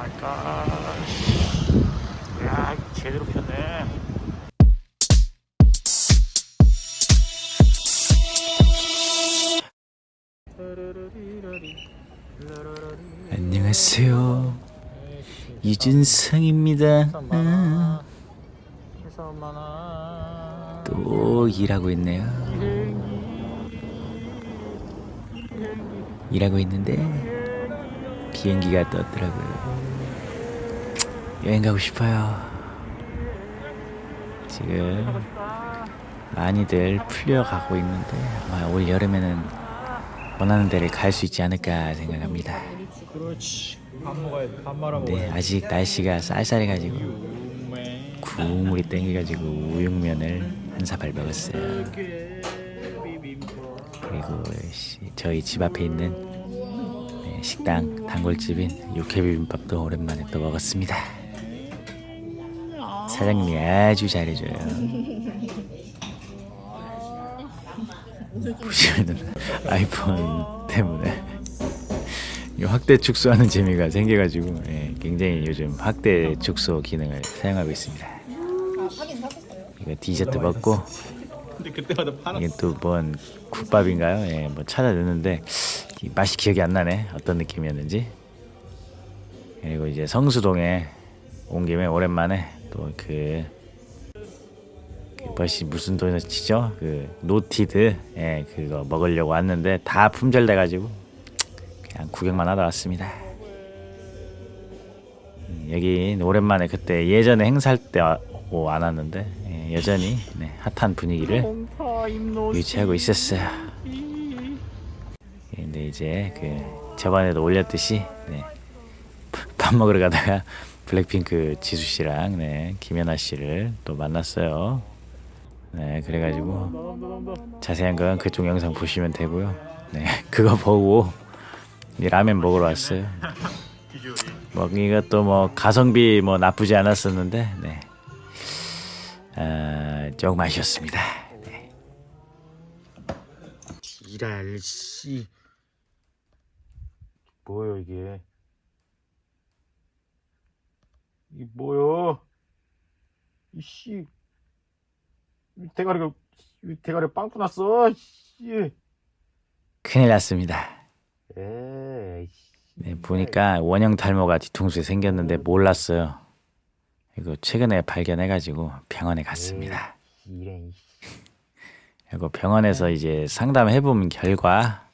마이 갓. 야, 제대로 폈네. 안녕하세요. 유준성입니다. 아, 또 일하고 있네요. 일하고 있는데 비행기가 떴더라고요. 여행 가고 싶어요. 지금 많이들 풀려가고 있는데 아마 올 여름에는 원하는 데를 갈 수 있지 않을까 생각합니다. 네. 아직 날씨가 쌀쌀해가지고. 국물이 땡겨가지고 우육면을 한 사발 먹었어요. 그리고 시- 저희 집 앞에 있는 네, 식당 단골집인 육회비빔밥도 오랜만에 또 먹었습니다. 사장님이 아주 잘해줘요. 보시면은 아이폰 때문에 이 확대 축소하는 재미가 생겨가지고 예, 굉장히 요즘 확대 축소 기능을 사용하고 있습니다. 이거 디저트 먹고. 이게 또 뭔 국밥인가요? 예, 뭐 찾아냈는데 이 맛이 기억이 안 나네. 어떤 느낌이었는지. 그리고 이제 성수동에 온 김에 오랜만에 또그 그 뭐시 무슨 도넛이죠? 그 노티드 예 그거 먹으려고 왔는데 다 품절돼 가지고 그냥 구경만 하다 왔습니다. 음, 여기 오랜만에 그때 예전에 행사할 때 오, 안 왔는데 예, 여전히 네, 핫한 분위기를 유지하고 있었어요. 예, 근데 이제 그 저번에도 올렸듯이 네, 밥 먹으러 가다가 블랙핑크 지수 씨랑 네, 김연아 씨를 또 만났어요. 네, 그래가지고 자세한 건 그쪽 영상 보시면 되고요. 네, 그거 보고 이 라면 먹으러 왔어요. 뭐 이것도 뭐 가성비 뭐 나쁘지 않았었는데, 네, 아, 조금 아쉬웠습니다. 네. 지랄 씨. 뭐요 이게? 이 뭐요? 이씨. 이 대가리가 이 대가리 빵꾸 났어. 씨. 큰일 났습니다. 에이. 네, 보니까 원형 탈모가 뒤통수에 생겼는데 몰랐어요. 이거 최근에 발견해가지고 병원에 갔습니다. 이래. 그리고 병원에서 이제 상담해본 결과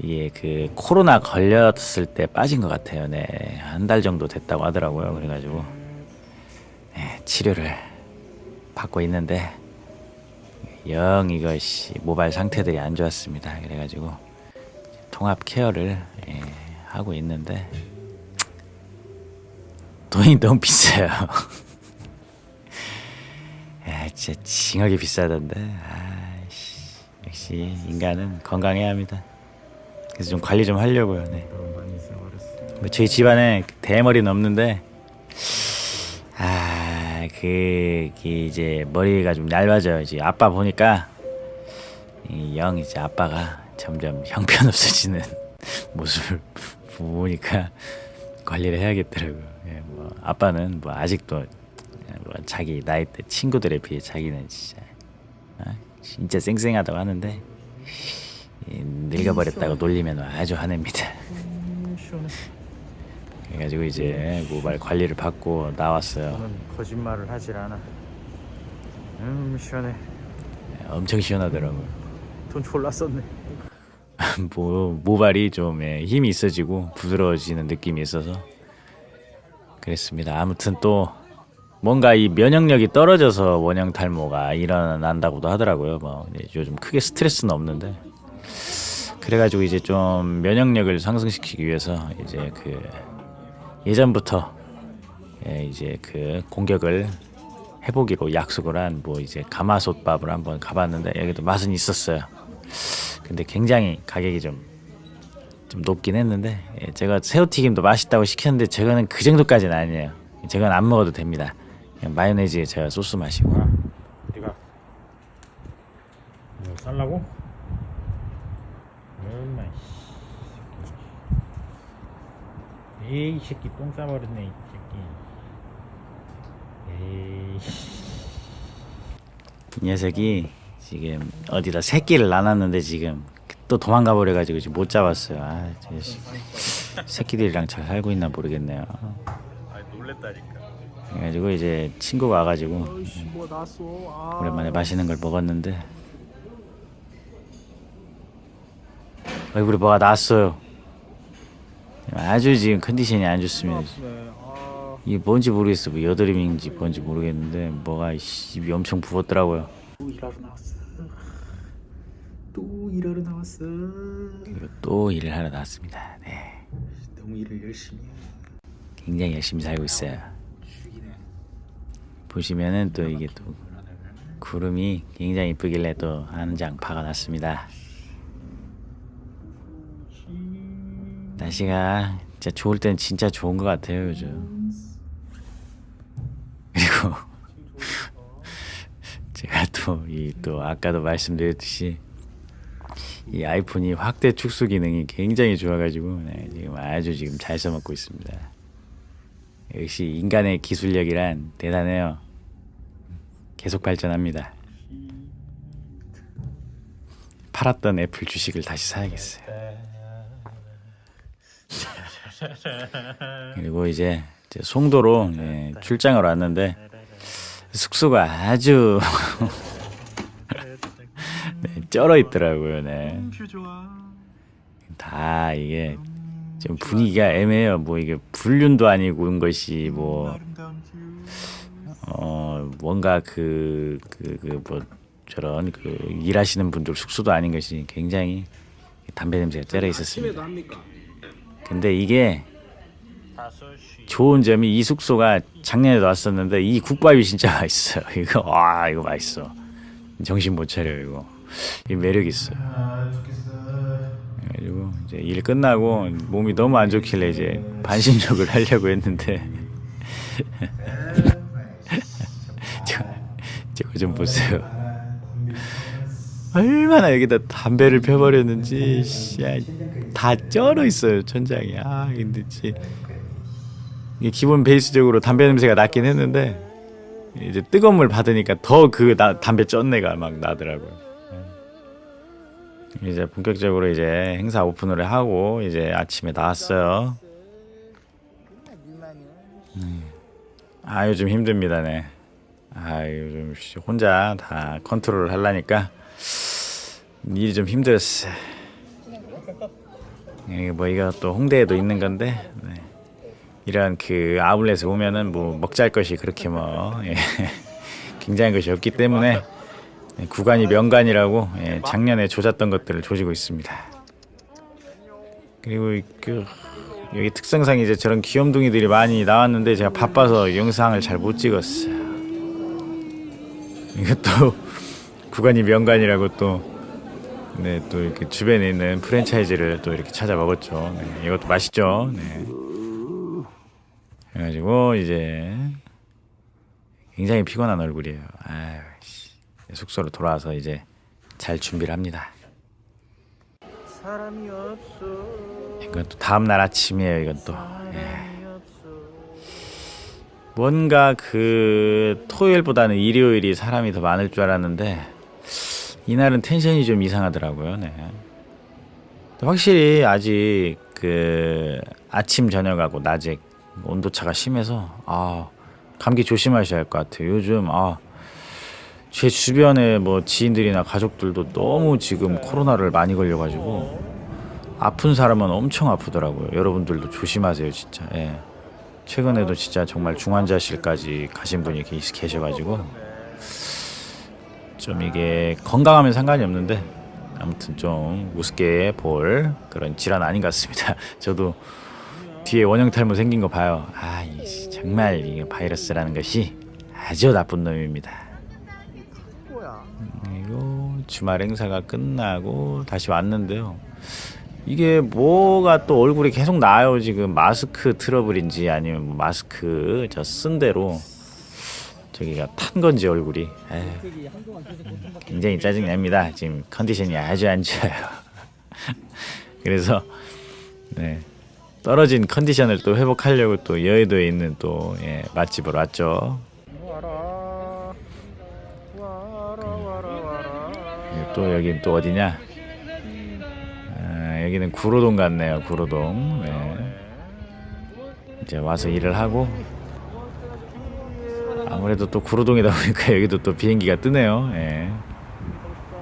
이게 그 코로나 걸렸을 때 빠진 것 같아요. 네, 한 달 정도 됐다고 하더라고요. 그래가지고 네, 치료를 받고 있는데 영 이것이 모발 상태들이 안 좋았습니다. 그래가지고 통합 케어를 예, 하고 있는데 돈이 너무 비싸요. 야, 진짜 징하게 비싸던데. 아이씨, 역시 인간은 건강해야 합니다. 그래서 좀 관리 좀 하려고요. 네. 뭐 저희 집안에 대머리는 없는데 아, 그, 그 이제 머리가 좀 얇아져요. 이제 아빠 보니까 이영 이제 아빠가 점점 형편없어지는 모습을 보니까 관리를 해야겠더라고요. 예, 뭐 아빠는 뭐 아직도 뭐 자기 나이 때 친구들에 비해 자기는 진짜 아, 진짜 쌩쌩하다고 하는데 이 늙어버렸다고 놀리면 아주 화냅니다. 음. 그래가지고 이제 모발 관리를 받고 나왔어요. 거짓말을 하질 않아. 음 시원해. 엄청 시원하더라고요. 돈 졸라 썼네. 모, 모발이 좀 예, 힘이 있어지고 부드러워지는 느낌이 있어서 그랬습니다. 아무튼 또 뭔가 이 면역력이 떨어져서 원형 탈모가 일어난다고도 하더라고요. 뭐 요즘 크게 스트레스는 없는데 그래가지고 이제 좀 면역력을 상승시키기 위해서 이제 그 예전부터 예, 이제 그 공격을 해보기로 약속을 한 뭐 이제 가마솥밥을 한번 가봤는데 여기도 맛은 있었어요. 근데 굉장히 가격이 좀, 좀 높긴 했는데 예, 제가 새우튀김도 맛있다고 시켰는데 저거는 그 정도까지는 아니에요. 저건 안 먹어도 됩니다. 마요네즈에 제가 소스 마시고 어디가? 이거 살라고? 얼마? 에이 이 새끼 똥 싸버렸네 이 새끼 에이 이 녀석이 지금 어디다 새끼를 낳았는데 지금 또 도망가 버려가지고 지금 못 잡았어요. 아. 새끼들이랑 잘 살고 있나 모르겠네요. 아 놀랬다니까 그래가지고 이제 친구가 와가지고 뭐아 오랜만에 맛있는 걸 먹었는데 얼굴에 뭐가 났어요. 아주 지금 컨디션이 안 좋습니다. 네, 아 이게 뭔지 모르겠어. 뭐 여드름인지 뭔지 모르겠는데 뭐가 입이 엄청 부었더라고요. 또 일하러 나왔어 또 일하러 나왔어 그리고 또 일을 하러 나왔습니다. 네, 너무 일을 열심히 해 굉장히 열심히 살고 있어요. 보시면은 또 이게 또 구름이 굉장히 이쁘길래 또 한장 박아놨습니다. 날씨가 진짜 좋을 땐 진짜 좋은 것 같아요 요즘. 그리고 제가 또 이 또 아까도 말씀드렸듯이 이 아이폰이 확대 축소 기능이 굉장히 좋아가지고 네, 지금 아주 지금 잘 써먹고 있습니다. 역시 인간의 기술력이란 대단해요. 계속 발전합니다. 팔았던 애플 주식을 다시 사야겠어요. 그리고 이제, 이제 송도로 예, 출장을 왔는데 숙소가 아주 네, 쩔어 있더라고요. 네. 다 이게 좀 분위기가 애매해요. 뭐 이게 불륜도 아니고 온 것이 뭐 어 뭔가 그 그 그 뭐 저런 그 일하시는 분들 숙소도 아닌 것이 굉장히 담배 냄새가 쩔어 있었습니다. 근데 이게 좋은 점이 이 숙소가 작년에도 왔었는데 이 국밥이 진짜 맛있어요. 이거 와 이거 맛있어. 정신 못 차려 이거. 이 매력 있어요. 그래가지고 이제 일 끝나고 몸이 너무 안 좋길래 이제 반신욕을 하려고 했는데 저, 저거 좀 보세요. 얼마나 여기다 담배를 펴버렸는지 씨, 야, 다 쩔어 있어요 천장이. 아 근데 기본 베이스적으로 담배 냄새가 났긴 했는데 이제 뜨거운 물 받으니까 더 그 담배 쩐내가 막 나더라고요. 이제 본격적으로 이제 행사 오픈을 하고 이제 아침에 나왔어요. 음. 아 요즘 힘듭니다, 네. 아 요즘 씨, 혼자 다 컨트롤을 하려니까 일이 좀 힘들었어. 이게 뭐 이거 또 홍대에도 있는 건데 네. 이런 그 아울렛에 오면은 뭐 먹잘 것이 그렇게 뭐 예. 굉장한 것이 없기 때문에 예, 구간이 명간이라고 예, 작년에 조졌던 것들을 조지고 있습니다. 그리고 그 여기 특성상 이제 저런 귀염둥이들이 많이 나왔는데 제가 바빠서 영상을 잘 못 찍었어요. 이것도 구간이 명간이라고 또 네, 또 이렇게 주변에 있는 프랜차이즈를 또 이렇게 찾아 먹었죠. 네, 이것도 맛있죠. 네. 그래가지고 이제 굉장히 피곤한 얼굴이에요. 아유, 씨. 숙소로 돌아와서 이제 잘 준비를 합니다. 사람이 없어 이건 또 다음 날 아침이에요. 이건 또 예. 뭔가 그 토요일보다는 일요일이 사람이 더 많을 줄 알았는데 이날은 텐션이 좀 이상하더라고요. 네. 확실히 아직 그 아침 저녁하고 낮에 온도차가 심해서 아 감기 조심하셔야 할 것 같아요. 요즘 아 제 주변에 뭐 지인들이나 가족들도 너무 지금 코로나를 많이 걸려가지고 아픈 사람은 엄청 아프더라고요. 여러분들도 조심하세요, 진짜. 예. 최근에도 진짜 정말 중환자실까지 가신 분이 계- 계셔가지고 좀 이게 건강하면 상관이 없는데 아무튼 좀 우습게 볼 그런 질환 아닌 것 같습니다. 저도 뒤에 원형 탈모 생긴 거 봐요. 아, 정말 이 바이러스라는 것이 아주 나쁜 놈입니다. 그리고 주말 행사가 끝나고 다시 왔는데요. 이게 뭐가 또 얼굴이 계속 나요 지금 마스크 트러블인지 아니면 뭐 마스크 저 쓴 대로 저기가 탄 건지 얼굴이 에휴, 굉장히 짜증 납니다 지금 컨디션이 아주 안 좋아요 그래서 네 떨어진 컨디션을 또 회복하려고 또 여의도에 있는 또 예, 맛집으로 왔죠. 그리고 또 여긴 또 어디냐? 아, 여기는 구로동 같네요. 구로동. 네. 이제 와서 일을 하고 아무래도 또 구로동이다 보니까 여기도 또 비행기가 뜨네요. 예.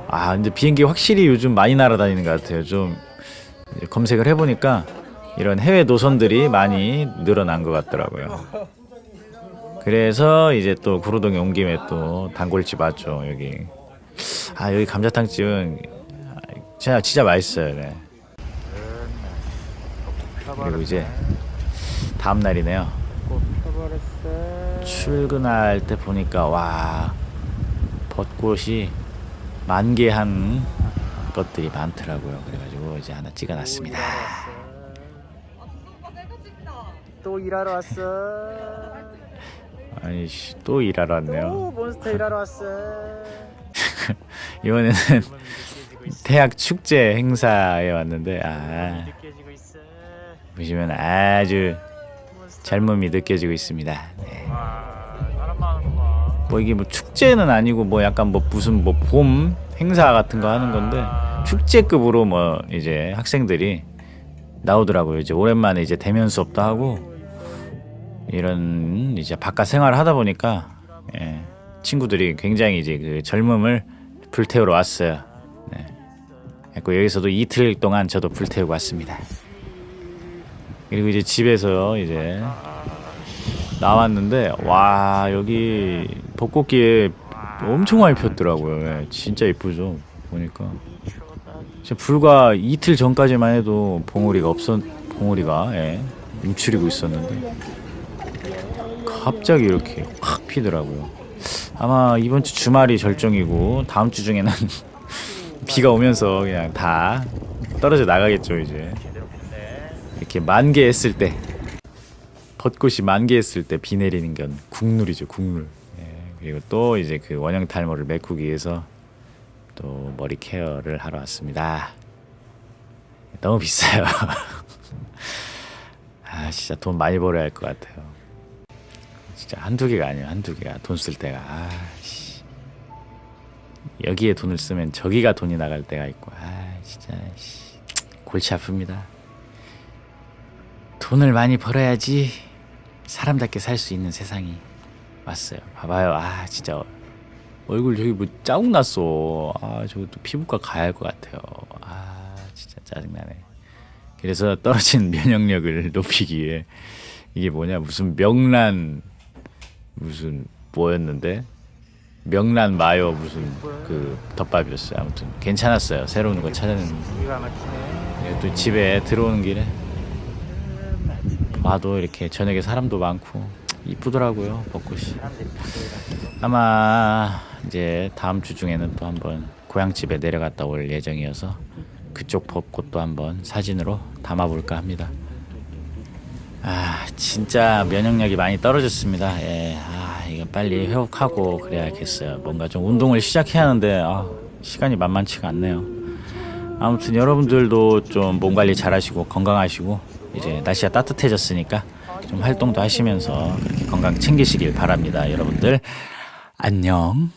아, 근데 비행기 확실히 요즘 많이 날아다니는 것 같아요. 좀 검색을 해보니까 이런 해외 노선들이 많이 늘어난 것 같더라고요. 그래서 이제 또 구로동에 온 김에 또 단골집 왔죠 여기. 아 여기 감자탕집은 진짜 진짜 맛있어요. 네. 그리고 이제 다음 날이네요. 출근할 때 보니까 와 벚꽃이 만개한 것들이 많더라고요. 그래가지고 이제 하나 찍어놨습니다. 또 일하러 왔어 아니 씨, 또 일하러 왔네요. 또 몬스터 일하러 왔어 이번에는 대학 축제 행사에 왔는데 아 보시면 아주 젊음이 느껴지고 있습니다. 네. 많은구만 뭐 이게 뭐 축제는 아니고 뭐 약간 뭐 무슨 뭐 봄 행사 같은 거 하는 건데 축제급으로 뭐 이제 학생들이 나오더라고요. 이제 오랜만에 이제 대면 수업도 하고 이런 이제 바깥 생활을 하다 보니까 예, 친구들이 굉장히 이제 그 젊음을 불태우러 왔어요. 네. 그래서 여기서도 이틀 동안 저도 불태우고 왔습니다. 그리고 이제 집에서 이제 나왔는데 와 여기 벚꽃기에 엄청 많이 폈더라고요. 예, 진짜 이쁘죠 보니까. 불과 이틀 전까지만 해도 봉우리가 없었 봉우리가 예, 움츠리고 있었는데 갑자기 이렇게 확 피더라고요. 아마 이번 주 주말이 절정이고 다음 주 중에는 비가 오면서 그냥 다 떨어져 나가겠죠 이제. 이렇게 만개했을 때 벚꽃이 만개했을 때 비 내리는 건 국룰이죠 국룰. 예, 그리고 또 이제 그 원형 탈모를 메꾸기 위해서 또 머리 케어를 하러 왔습니다. 너무 비싸요. 아 진짜 돈 많이 벌어야 할 것 같아요. 진짜 한두 개가 아니에요 한두 개가 돈 쓸 때가 아씨 여기에 돈을 쓰면 저기가 돈이 나갈 때가 있고 아 진짜 씨, 골치 아픕니다. 돈을 많이 벌어야지 사람답게 살 수 있는 세상이 왔어요. 봐봐요. 아 진짜 얼굴 저기 뭐 자국 났어. 아 저거 또 피부과 가야 할 것 같아요. 아 진짜 짜증나네. 그래서 떨어진 면역력을 높이기 위해 이게 뭐냐 무슨 명란 무슨 뭐였는데 명란 마요 무슨 그 덮밥이었어요. 아무튼 괜찮았어요. 새로운 거 막히네 그리고 또 집에 들어오는 길에 봐도 이렇게 저녁에 사람도 많고 이쁘더라고요 벚꽃이. 아마 이제 다음 주 중에는 또 한번 고향집에 내려갔다 올 예정이어서 그쪽 벚꽃도 한번 사진으로 담아볼까 합니다. 아 진짜 면역력이 많이 떨어졌습니다. 예, 아 이거 빨리 회복하고 그래야겠어요. 뭔가 좀 운동을 시작해야 하는데 아, 시간이 만만치가 않네요. 아무튼 여러분들도 좀 몸 관리 잘 하시고 건강하시고 이제 날씨가 따뜻해졌으니까 좀 활동도 하시면서 그렇게 건강 챙기시길 바랍니다. 여러분들 안녕.